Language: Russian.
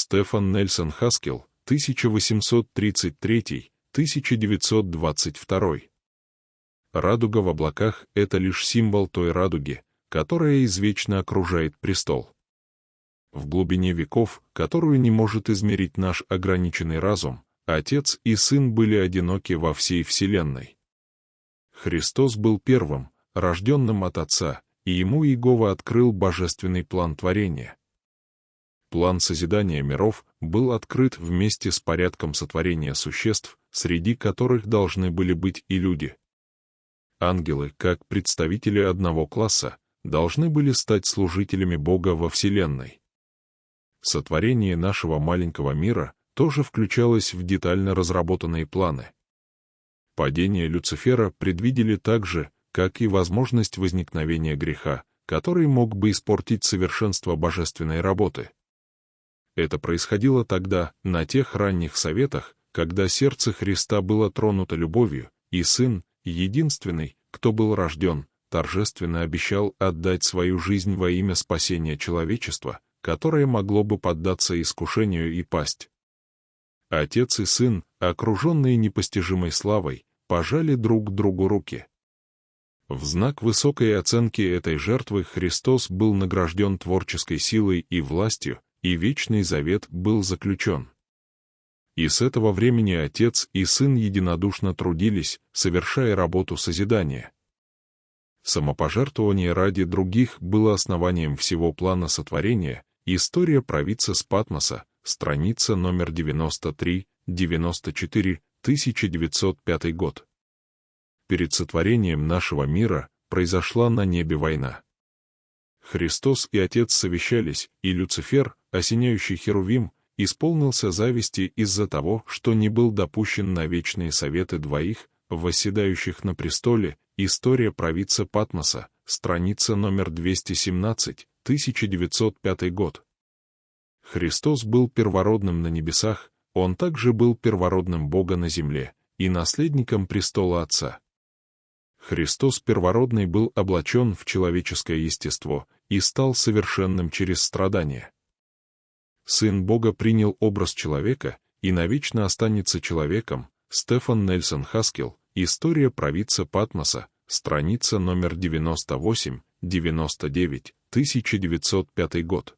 Стефан Нельсон Хаскел, 1833-1922. Радуга в облаках — это лишь символ той радуги, которая извечно окружает престол. В глубине веков, которую не может измерить наш ограниченный разум, Отец и Сын были одиноки во всей Вселенной. Христос был первым, рожденным от Отца, и ему Иегова открыл божественный план творения. План созидания миров был открыт вместе с порядком сотворения существ, среди которых должны были быть и люди. Ангелы, как представители одного класса, должны были стать служителями Бога во Вселенной. Сотворение нашего маленького мира тоже включалось в детально разработанные планы. Падение Люцифера предвидели так же, как и возможность возникновения греха, который мог бы испортить совершенство божественной работы. Это происходило тогда, на тех ранних советах, когда сердце Христа было тронуто любовью, и Сын, единственный, кто был рожден, торжественно обещал отдать свою жизнь во имя спасения человечества, которое могло бы поддаться искушению и пасть. Отец и сын, окруженные непостижимой славой, пожали друг другу руки. В знак высокой оценки этой жертвы Христос был награжден творческой силой и властью, и Вечный Завет был заключен. И с этого времени Отец и Сын единодушно трудились, совершая работу созидания. Самопожертвование ради других было основанием всего плана сотворения, история провидца с Патмоса, страница номер 93, 94, 1905 год. Перед сотворением нашего мира произошла на небе война. Христос и Отец совещались, и Люцифер, осеняющий Херувим, исполнился зависти из-за того, что не был допущен на вечные советы двоих, восседающих на престоле, история провидца Патмоса, страница номер 217, 1905 год. Христос был первородным на небесах, он также был первородным Бога на земле и наследником престола Отца. Христос первородный был облачен в человеческое естество и стал совершенным через страдания. Сын Бога принял образ человека и навечно останется человеком, Стефан Нельсон Хаскел, История провидца Патмоса, страница номер 98, 99, 1905 год.